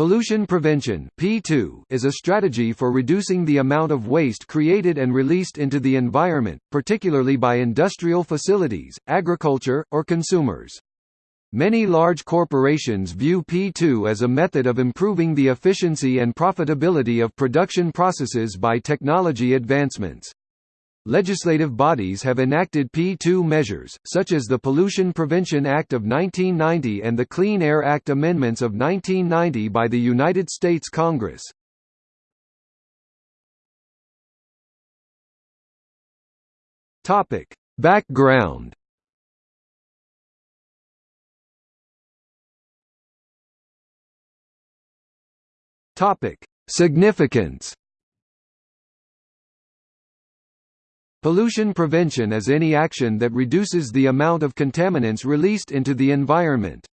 Pollution prevention P2 is a strategy for reducing the amount of waste created and released into the environment, particularly by industrial facilities, agriculture, or consumers. Many large corporations view P2 as a method of improving the efficiency and profitability of production processes by technology advancements. Legislative bodies have enacted P2 measures, such as the Pollution Prevention Act of 1990 and the Clean Air Act amendments of 1990 by the United States Congress. Topic: Background. Topic: Significance. Pollution prevention is any action that reduces the amount of contaminants released into the environment.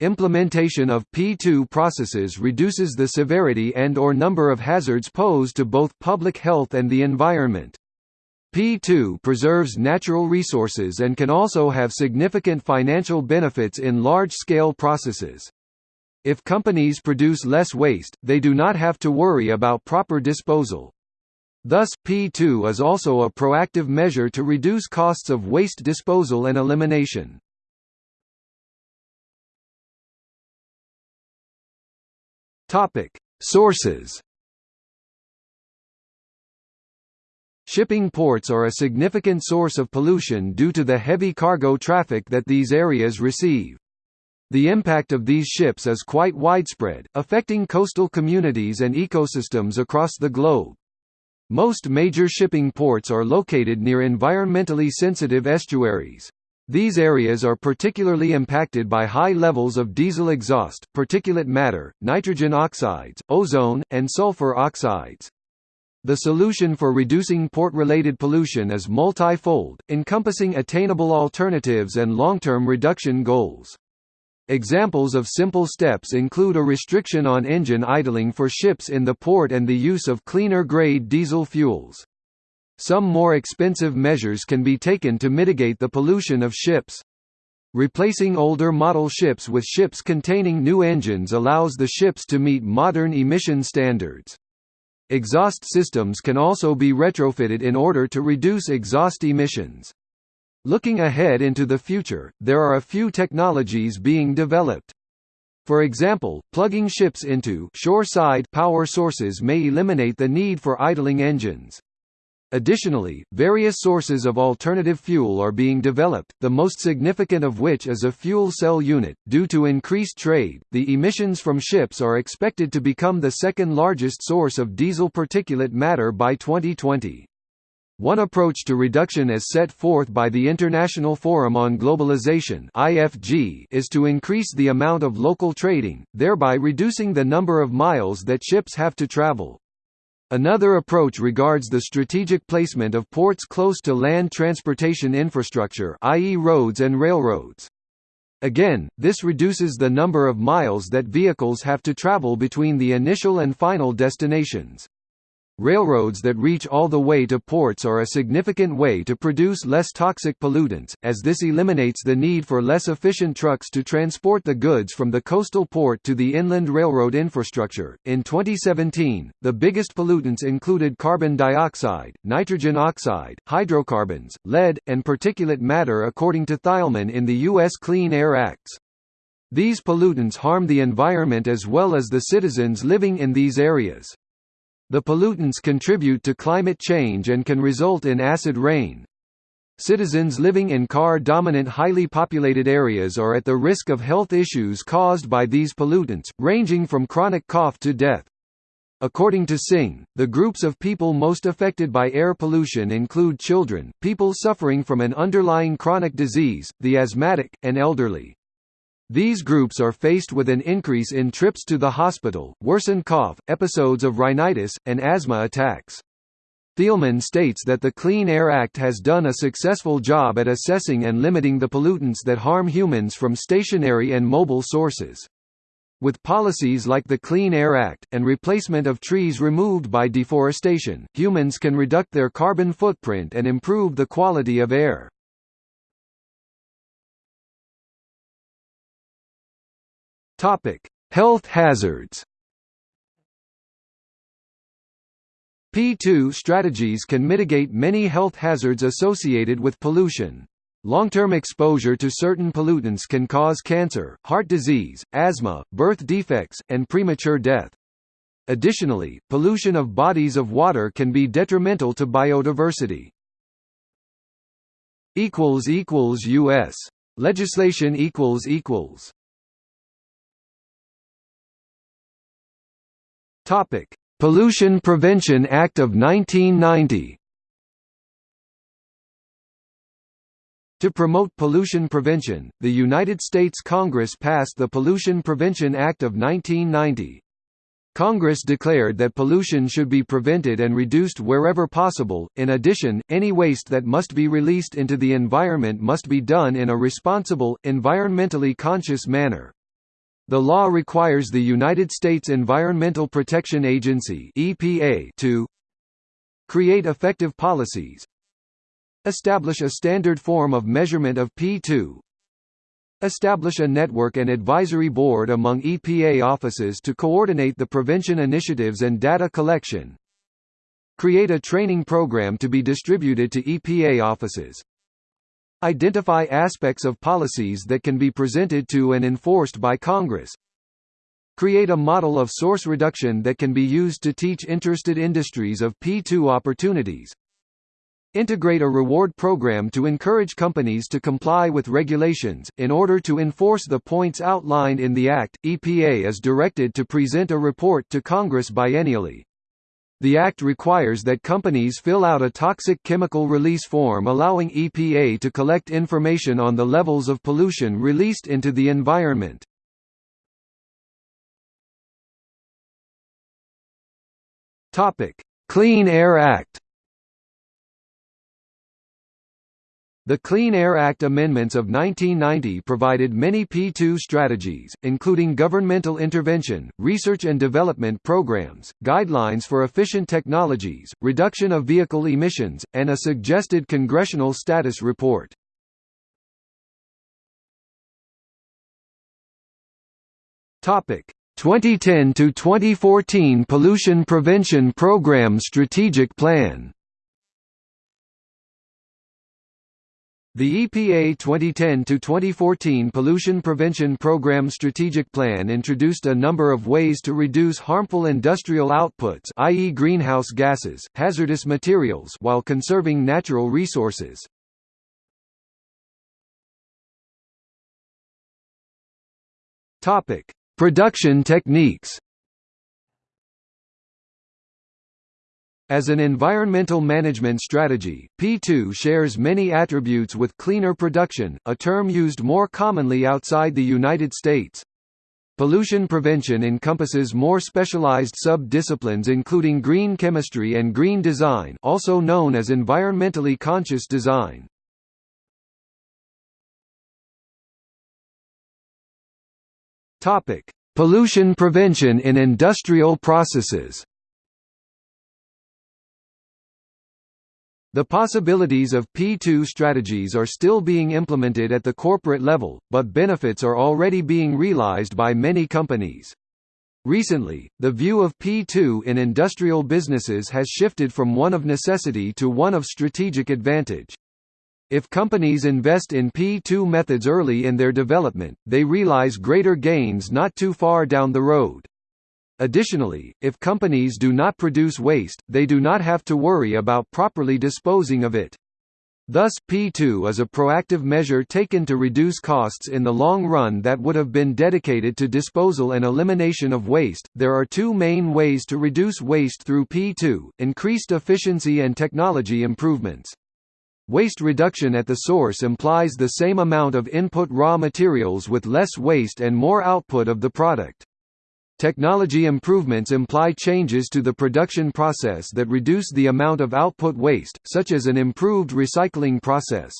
Implementation of P2 processes reduces the severity and or number of hazards posed to both public health and the environment. P2 preserves natural resources and can also have significant financial benefits in large-scale processes. If companies produce less waste, they do not have to worry about proper disposal. Thus, P2 is also a proactive measure to reduce costs of waste disposal and elimination. Sources. Shipping ports are a significant source of pollution due to the heavy cargo traffic that these areas receive. The impact of these ships is quite widespread, affecting coastal communities and ecosystems across the globe. Most major shipping ports are located near environmentally sensitive estuaries. These areas are particularly impacted by high levels of diesel exhaust, particulate matter, nitrogen oxides, ozone, and sulfur oxides. The solution for reducing port-related pollution is multi-fold, encompassing attainable alternatives and long-term reduction goals. Examples of simple steps include a restriction on engine idling for ships in the port and the use of cleaner-grade diesel fuels. Some more expensive measures can be taken to mitigate the pollution of ships. Replacing older model ships with ships containing new engines allows the ships to meet modern emission standards. Exhaust systems can also be retrofitted in order to reduce exhaust emissions. Looking ahead into the future, there are a few technologies being developed. For example, plugging ships into shore-side power sources may eliminate the need for idling engines. Additionally, various sources of alternative fuel are being developed, the most significant of which is a fuel cell unit. Due to increased trade, the emissions from ships are expected to become the second largest source of diesel particulate matter by 2020. One approach to reduction as set forth by the International Forum on Globalization (IFG) is to increase the amount of local trading, thereby reducing the number of miles that ships have to travel. Another approach regards the strategic placement of ports close to land transportation infrastructure i.e. roads and railroads. Again, this reduces the number of miles that vehicles have to travel between the initial and final destinations. Railroads that reach all the way to ports are a significant way to produce less toxic pollutants, as this eliminates the need for less efficient trucks to transport the goods from the coastal port to the inland railroad infrastructure. In 2017, the biggest pollutants included carbon dioxide, nitrogen oxide, hydrocarbons, lead, and particulate matter according to Thielman in the U.S. Clean Air Acts. These pollutants harm the environment as well as the citizens living in these areas. The pollutants contribute to climate change and can result in acid rain. Citizens living in car-dominant highly populated areas are at the risk of health issues caused by these pollutants, ranging from chronic cough to death. According to Singh, the groups of people most affected by air pollution include children, people suffering from an underlying chronic disease, the asthmatic, and elderly. These groups are faced with an increase in trips to the hospital, worsened cough, episodes of rhinitis, and asthma attacks. Thielman states that the Clean Air Act has done a successful job at assessing and limiting the pollutants that harm humans from stationary and mobile sources. With policies like the Clean Air Act, and replacement of trees removed by deforestation, humans can reduce their carbon footprint and improve the quality of air. Topic: Health hazards P2 strategies can mitigate many health hazards associated with pollution. Long-term exposure to certain pollutants can cause cancer, heart disease, asthma, birth defects, and premature death. Additionally, pollution of bodies of water can be detrimental to biodiversity. U.S. Legislation Topic: Pollution Prevention Act of 1990. To promote pollution prevention, the United States Congress passed the Pollution Prevention Act of 1990. Congress declared that pollution should be prevented and reduced wherever possible. In addition, any waste that must be released into the environment must be done in a responsible, environmentally conscious manner. The law requires the United States Environmental Protection Agency (EPA) to create effective policies, establish a standard form of measurement of P2, Establish a network and advisory board among EPA offices to coordinate the prevention initiatives and data collection. Create a training program to be distributed to EPA offices. Identify aspects of policies that can be presented to and enforced by Congress. Create a model of source reduction that can be used to teach interested industries of P2 opportunities. Integrate a reward program to encourage companies to comply with regulations. In order to enforce the points outlined in the Act, EPA is directed to present a report to Congress biennially. The Act requires that companies fill out a toxic chemical release form allowing EPA to collect information on the levels of pollution released into the environment. Clean Air Act The Clean Air Act amendments of 1990 provided many P2 strategies, including governmental intervention, research and development programs, guidelines for efficient technologies, reduction of vehicle emissions, and a suggested congressional status report. Topic: 2010 to 2014 Pollution Prevention Program Strategic Plan. The EPA 2010–2014 Pollution Prevention Program Strategic Plan introduced a number of ways to reduce harmful industrial outputs i.e. greenhouse gases, hazardous materials while conserving natural resources. Production techniques As an environmental management strategy, P2 shares many attributes with cleaner production, a term used more commonly outside the United States. Pollution prevention encompasses more specialized sub-disciplines including green chemistry and green design also known as environmentally conscious design. Pollution prevention in industrial processes The possibilities of P2 strategies are still being implemented at the corporate level, but benefits are already being realized by many companies. Recently, the view of P2 in industrial businesses has shifted from one of necessity to one of strategic advantage. If companies invest in P2 methods early in their development, they realize greater gains not too far down the road. Additionally, if companies do not produce waste, they do not have to worry about properly disposing of it. Thus, P2 is a proactive measure taken to reduce costs in the long run that would have been dedicated to disposal and elimination of waste. There are two main ways to reduce waste through P2 increased efficiency and technology improvements. Waste reduction at the source implies the same amount of input raw materials with less waste and more output of the product. Technology improvements imply changes to the production process that reduce the amount of output waste, such as an improved recycling process.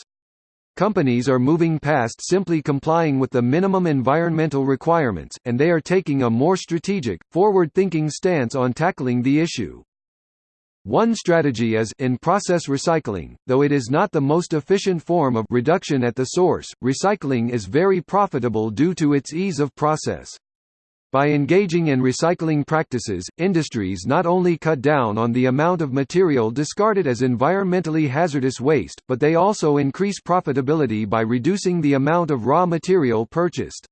Companies are moving past simply complying with the minimum environmental requirements, and they are taking a more strategic, forward-thinking stance on tackling the issue. One strategy is in-process recycling, though it is not the most efficient form of reduction at the source, recycling is very profitable due to its ease of process. By engaging in recycling practices, industries not only cut down on the amount of material discarded as environmentally hazardous waste, but they also increase profitability by reducing the amount of raw material purchased.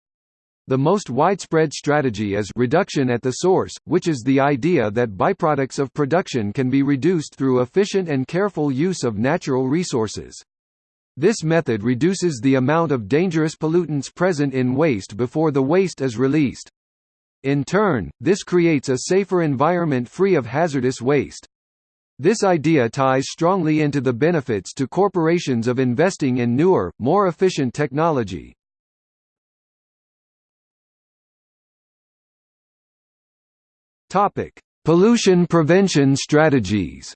The most widespread strategy is reduction at the source, which is the idea that byproducts of production can be reduced through efficient and careful use of natural resources. This method reduces the amount of dangerous pollutants present in waste before the waste is released. In turn, this creates a safer environment free of hazardous waste. This idea ties strongly into the benefits to corporations of investing in newer, more efficient technology. Topic: Pollution prevention strategies.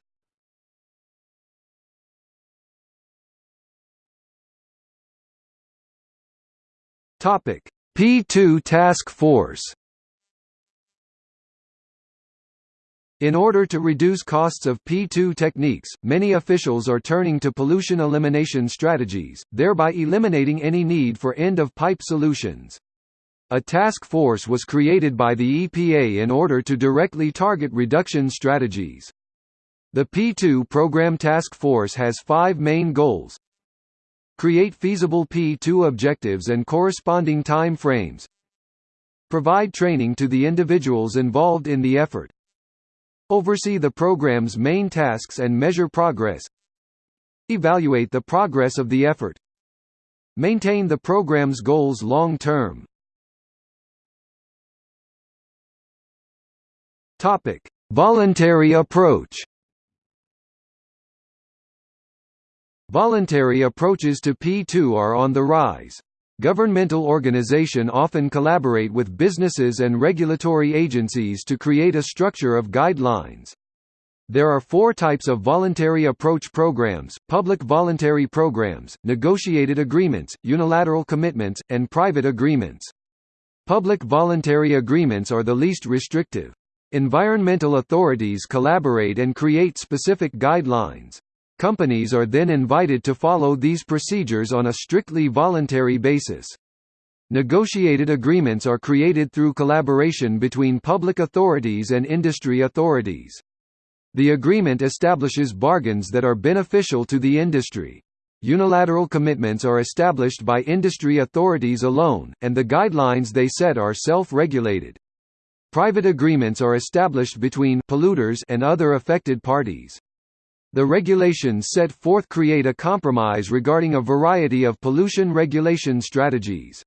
Topic: P2 Task Force. In order to reduce costs of P2 techniques, many officials are turning to pollution elimination strategies, thereby eliminating any need for end-of-pipe solutions. A task force was created by the EPA in order to directly target reduction strategies. The P2 Program Task Force has five main goals Create feasible P2 objectives and corresponding time frames Provide training to the individuals involved in the effort Oversee the program's main tasks and measure progress Evaluate the progress of the effort Maintain the program's goals long term Topic: Voluntary approach. Voluntary approaches to P2 are on the rise. Governmental organization often collaborate with businesses and regulatory agencies to create a structure of guidelines. There are four types of voluntary approach programs, public voluntary programs, negotiated agreements, unilateral commitments, and private agreements. Public voluntary agreements are the least restrictive. Environmental authorities collaborate and create specific guidelines. Companies are then invited to follow these procedures on a strictly voluntary basis. Negotiated agreements are created through collaboration between public authorities and industry authorities. The agreement establishes bargains that are beneficial to the industry. Unilateral commitments are established by industry authorities alone, and the guidelines they set are self-regulated. Private agreements are established between polluters and other affected parties. The regulations set forth create a compromise regarding a variety of pollution regulation strategies.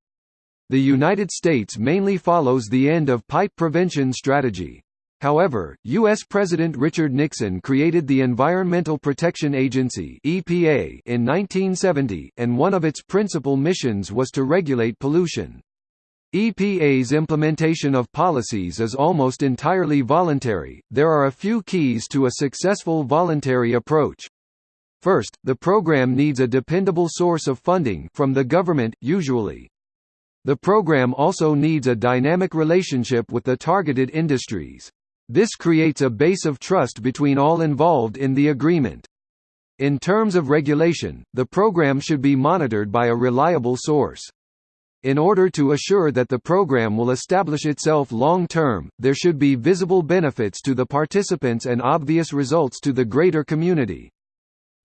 The United States mainly follows the end-of-pipe prevention strategy. However, U.S. President Richard Nixon created the Environmental Protection Agency (EPA) in 1970, and one of its principal missions was to regulate pollution. EPA's implementation of policies is almost entirely voluntary. There are a few keys to a successful voluntary approach. First, the program needs a dependable source of funding from the government, usually. The program also needs a dynamic relationship with the targeted industries. This creates a base of trust between all involved in the agreement. In terms of regulation, the program should be monitored by a reliable source. In order to assure that the program will establish itself long-term, there should be visible benefits to the participants and obvious results to the greater community.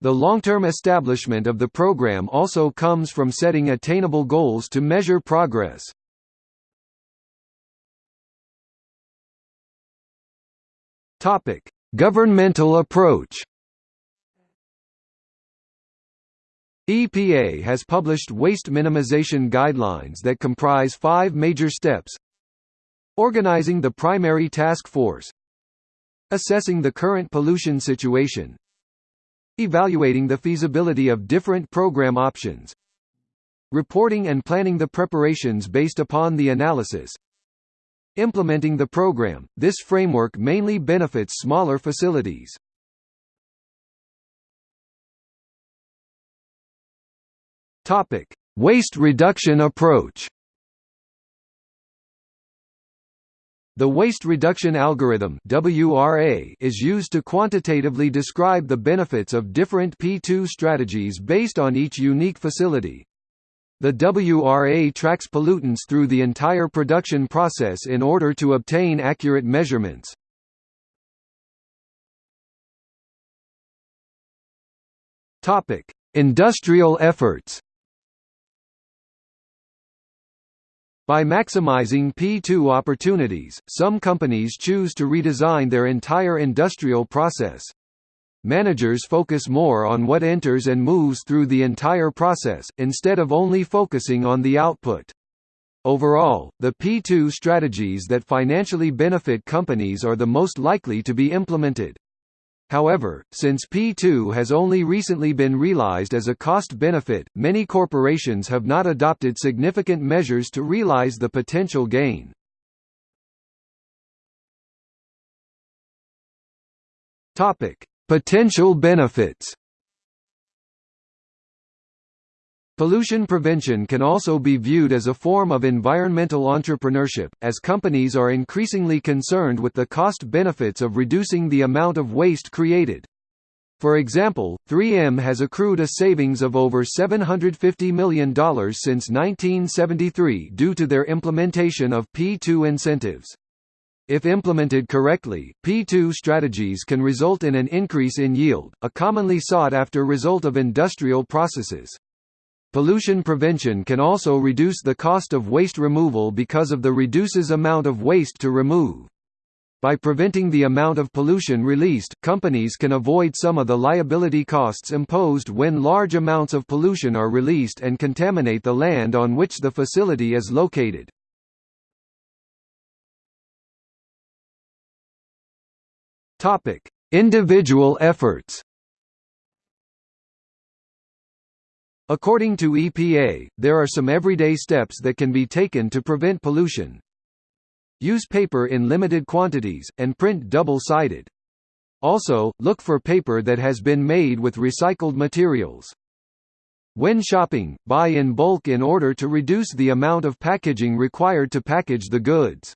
The long-term establishment of the program also comes from setting attainable goals to measure progress. Governmental approach EPA has published waste minimization guidelines that comprise five major steps. Organizing the primary task force. Assessing the current pollution situation. Evaluating the feasibility of different program options. Reporting and planning the preparations based upon the analysis. Implementing the program, this framework mainly benefits smaller facilities. Topic: Waste reduction approach. The waste reduction algorithm (WRA) is used to quantitatively describe the benefits of different P2 strategies based on each unique facility. The WRA tracks pollutants through the entire production process in order to obtain accurate measurements. Industrial efforts. By maximizing P2 opportunities, some companies choose to redesign their entire industrial process. Managers focus more on what enters and moves through the entire process, instead of only focusing on the output. Overall, the P2 strategies that financially benefit companies are the most likely to be implemented. However, since P2 has only recently been realized as a cost-benefit, many corporations have not adopted significant measures to realize the potential gain. Potential benefits Pollution prevention can also be viewed as a form of environmental entrepreneurship, as companies are increasingly concerned with the cost-benefits of reducing the amount of waste created. For example, 3M has accrued a savings of over $750 million since 1973 due to their implementation of P2 incentives. If implemented correctly, P2 strategies can result in an increase in yield, a commonly sought-after result of industrial processes. Pollution prevention can also reduce the cost of waste removal because of the reduces amount of waste to remove. By preventing the amount of pollution released, companies can avoid some of the liability costs imposed when large amounts of pollution are released and contaminate the land on which the facility is located. Individual efforts. According to EPA, there are some everyday steps that can be taken to prevent pollution. Use paper in limited quantities, and print double-sided. Also, look for paper that has been made with recycled materials. When shopping, buy in bulk in order to reduce the amount of packaging required to package the goods.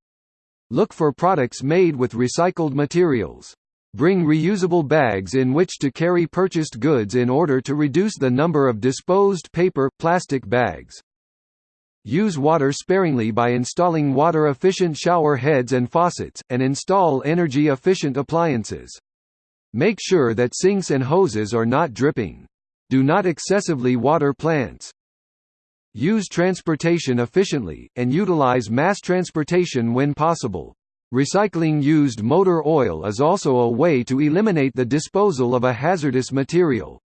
Look for products made with recycled materials. Bring reusable bags in which to carry purchased goods in order to reduce the number of disposed paper, plastic bags. Use water sparingly by installing water-efficient shower heads and faucets, and install energy-efficient appliances. Make sure that sinks and hoses are not dripping. Do not excessively water plants. Use transportation efficiently, and utilize mass transportation when possible. Recycling used motor oil is also a way to eliminate the disposal of a hazardous material.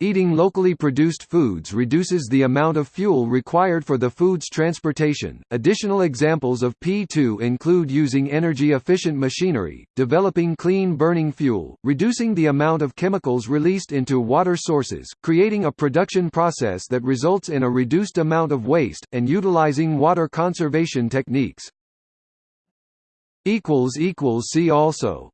Eating locally produced foods reduces the amount of fuel required for the food's transportation. Additional examples of P2 include using energy efficient machinery, developing clean burning fuel, reducing the amount of chemicals released into water sources, creating a production process that results in a reduced amount of waste, and utilizing water conservation techniques. See also